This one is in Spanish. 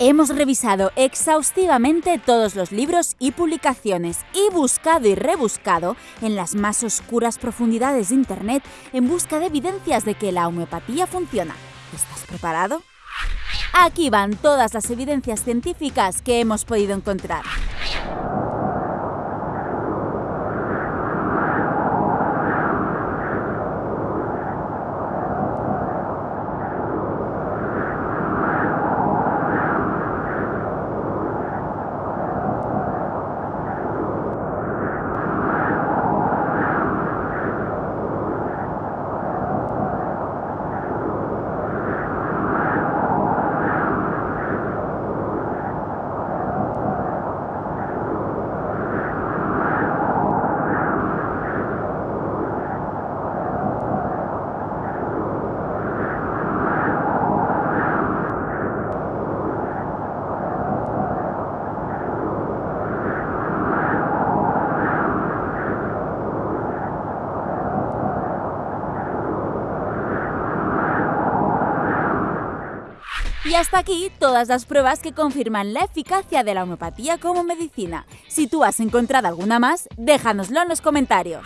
Hemos revisado exhaustivamente todos los libros y publicaciones y buscado y rebuscado en las más oscuras profundidades de Internet en busca de evidencias de que la homeopatía funciona. ¿Estás preparado? Aquí van todas las evidencias científicas que hemos podido encontrar. Y hasta aquí todas las pruebas que confirman la eficacia de la homeopatía como medicina. Si tú has encontrado alguna más, déjanoslo en los comentarios.